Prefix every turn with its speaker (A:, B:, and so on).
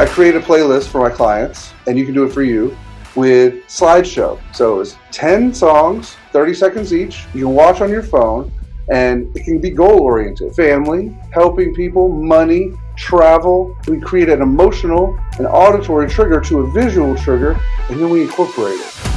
A: I create a playlist for my clients, and you can do it for you with slideshow. So it's 10 songs, 30 seconds each. You can watch on your phone, and it can be goal oriented. Family, helping people, money, travel. We create an emotional and auditory trigger to a visual trigger, and then we incorporate it.